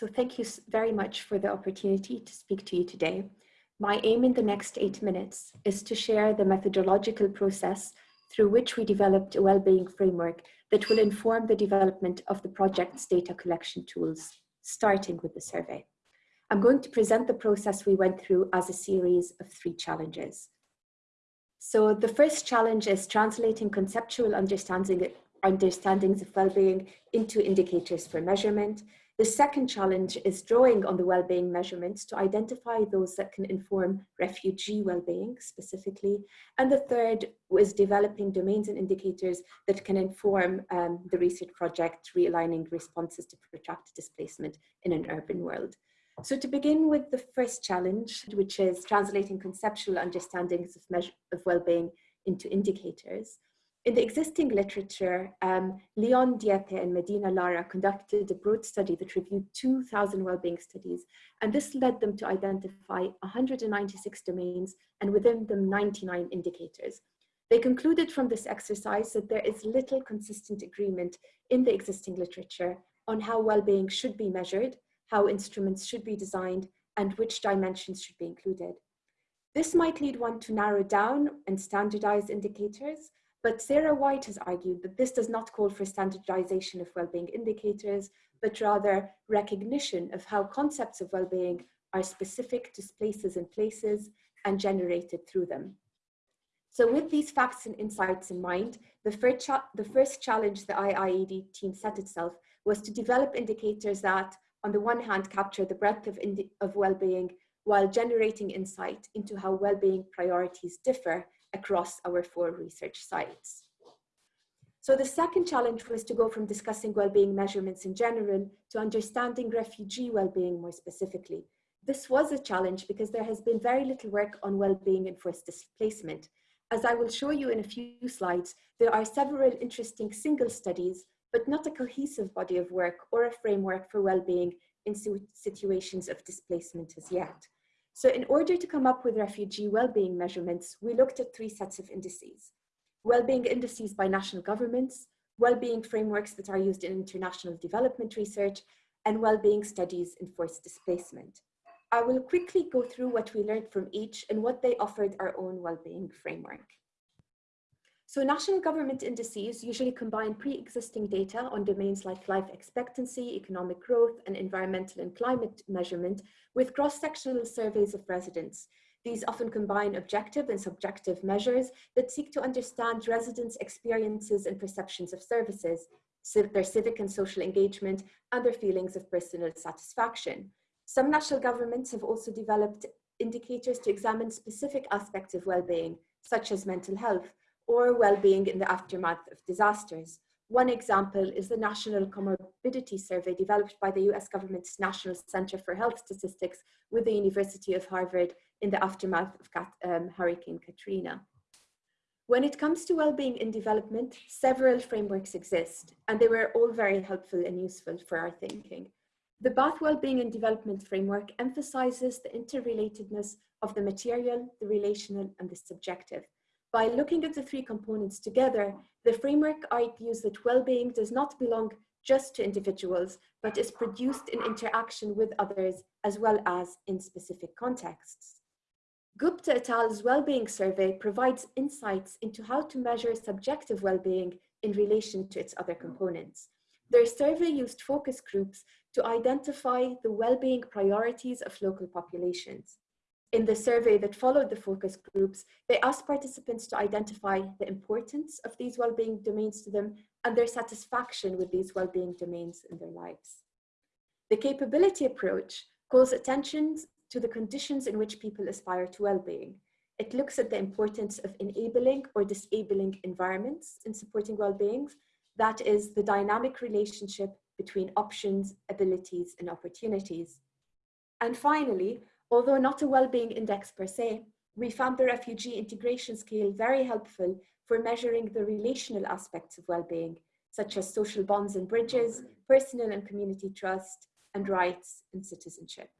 So thank you very much for the opportunity to speak to you today. My aim in the next eight minutes is to share the methodological process through which we developed a well-being framework that will inform the development of the project's data collection tools, starting with the survey. I'm going to present the process we went through as a series of three challenges. So the first challenge is translating conceptual understanding, understandings of well-being into indicators for measurement. The second challenge is drawing on the well-being measurements to identify those that can inform refugee well-being specifically. And the third was developing domains and indicators that can inform um, the research project realigning responses to protracted displacement in an urban world. So to begin with the first challenge, which is translating conceptual understandings of, measure, of well-being into indicators, in the existing literature, um, Linton Dieppe and Medina Lara conducted a broad study that reviewed 2,000 well-being studies, and this led them to identify 196 domains and within them 99 indicators. They concluded from this exercise that there is little consistent agreement in the existing literature on how well-being should be measured, how instruments should be designed, and which dimensions should be included. This might lead one to narrow down and standardize indicators, but Sarah White has argued that this does not call for standardization of well-being indicators, but rather recognition of how concepts of well-being are specific to places and places and generated through them. So with these facts and insights in mind, the first, the first challenge the IIED team set itself was to develop indicators that, on the one hand, capture the breadth of, of well-being while generating insight into how well-being priorities differ across our four research sites. So the second challenge was to go from discussing well-being measurements in general to understanding refugee well-being more specifically. This was a challenge because there has been very little work on well-being and forced displacement. As I will show you in a few slides, there are several interesting single studies, but not a cohesive body of work or a framework for well-being in situations of displacement as yet. So in order to come up with refugee well-being measurements, we looked at three sets of indices. Well-being indices by national governments, well-being frameworks that are used in international development research, and well-being studies in forced displacement. I will quickly go through what we learned from each and what they offered our own well-being framework. So national government indices usually combine pre-existing data on domains like life expectancy, economic growth, and environmental and climate measurement with cross-sectional surveys of residents. These often combine objective and subjective measures that seek to understand residents' experiences and perceptions of services, their civic and social engagement, and their feelings of personal satisfaction. Some national governments have also developed indicators to examine specific aspects of well-being, such as mental health, or well-being in the aftermath of disasters. One example is the National Comorbidity Survey developed by the US government's National Center for Health Statistics with the University of Harvard in the aftermath of um, Hurricane Katrina. When it comes to well-being in development, several frameworks exist, and they were all very helpful and useful for our thinking. The Bath Wellbeing in Development Framework emphasizes the interrelatedness of the material, the relational, and the subjective, by looking at the three components together, the framework argues that well-being does not belong just to individuals, but is produced in interaction with others as well as in specific contexts. Gupta et al.'s well-being survey provides insights into how to measure subjective well-being in relation to its other components. Their survey used focus groups to identify the well-being priorities of local populations. In the survey that followed the focus groups, they asked participants to identify the importance of these well-being domains to them and their satisfaction with these well-being domains in their lives. The capability approach calls attention to the conditions in which people aspire to well-being. It looks at the importance of enabling or disabling environments in supporting well-being. That is the dynamic relationship between options, abilities, and opportunities. And finally, Although not a well-being index per se, we found the refugee integration scale very helpful for measuring the relational aspects of well-being, such as social bonds and bridges, personal and community trust, and rights and citizenship.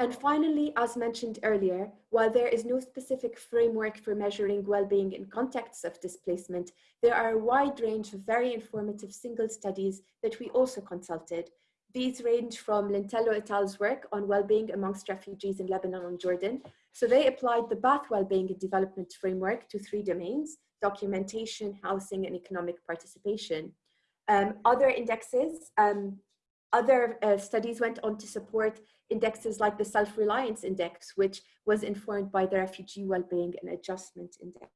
And finally, as mentioned earlier, while there is no specific framework for measuring well-being in contexts of displacement, there are a wide range of very informative single studies that we also consulted These range from Lintelo et al.'s work on well-being amongst refugees in Lebanon and Jordan. So they applied the Bath Wellbeing and Development Framework to three domains, documentation, housing, and economic participation. Um, other indexes, um, other uh, studies went on to support indexes like the Self-Reliance Index, which was informed by the Refugee Wellbeing and Adjustment Index.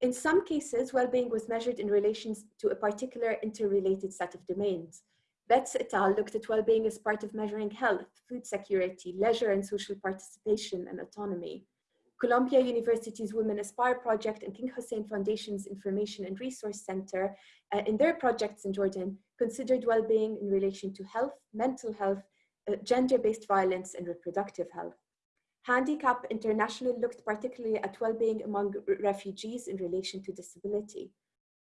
In some cases, well-being was measured in relation to a particular interrelated set of domains. Betts et al. looked at well-being as part of measuring health, food security, leisure and social participation and autonomy. Columbia University's Women Aspire project and King Hussein Foundation's Information and Resource Center uh, in their projects in Jordan considered well-being in relation to health, mental health, uh, gender-based violence and reproductive health. Handicap International looked particularly at well-being among refugees in relation to disability.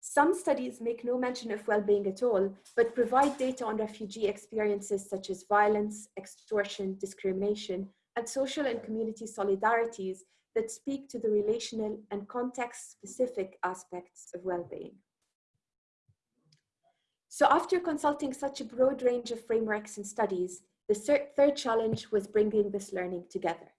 Some studies make no mention of well-being at all, but provide data on refugee experiences such as violence, extortion, discrimination, and social and community solidarities that speak to the relational and context-specific aspects of well-being. So after consulting such a broad range of frameworks and studies, the third challenge was bringing this learning together.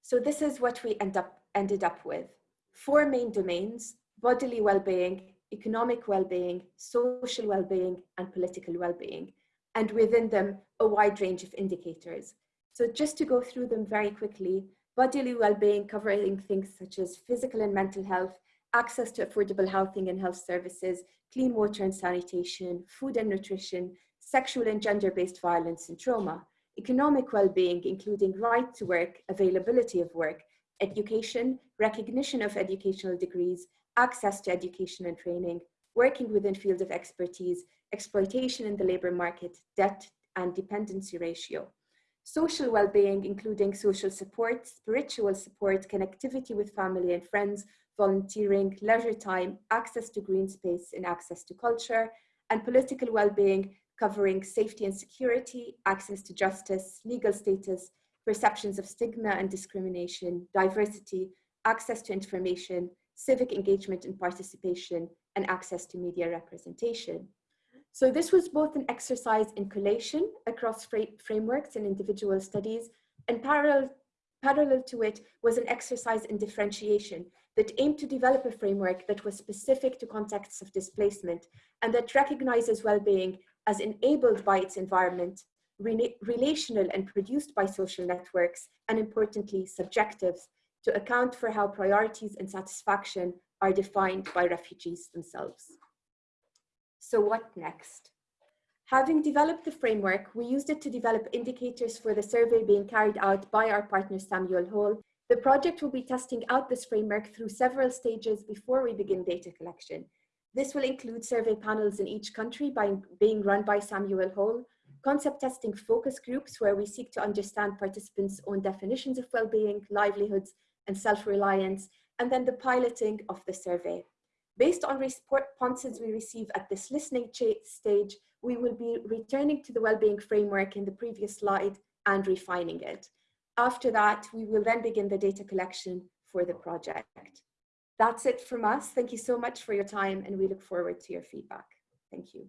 So this is what we end up, ended up with. Four main domains, bodily well-being, economic well-being, social well-being, and political well-being, and within them, a wide range of indicators. So just to go through them very quickly, bodily well-being covering things such as physical and mental health, access to affordable housing and health services, clean water and sanitation, food and nutrition, sexual and gender-based violence and trauma, economic well-being, including right to work, availability of work, education, recognition of educational degrees, access to education and training, working within fields of expertise, exploitation in the labor market, debt and dependency ratio. Social well-being, including social support, spiritual support, connectivity with family and friends, volunteering, leisure time, access to green space and access to culture, and political well-being, covering safety and security, access to justice, legal status, perceptions of stigma and discrimination, diversity, access to information, civic engagement and participation, and access to media representation. So this was both an exercise in collation across frameworks and individual studies, and parallel, parallel to it was an exercise in differentiation that aimed to develop a framework that was specific to contexts of displacement and that recognizes well-being as enabled by its environment, re relational and produced by social networks, and importantly, subjective, to account for how priorities and satisfaction are defined by refugees themselves. So what next? Having developed the framework, we used it to develop indicators for the survey being carried out by our partner Samuel Hall. The project will be testing out this framework through several stages before we begin data collection. This will include survey panels in each country by being run by Samuel Hall, concept testing focus groups where we seek to understand participants' own definitions of well-being, livelihoods, and self-reliance, and then the piloting of the survey. Based on responses we receive at this listening stage, we will be returning to the well-being framework in the previous slide and refining it. After that, we will then begin the data collection for the project. That's it from us. Thank you so much for your time and we look forward to your feedback. Thank you.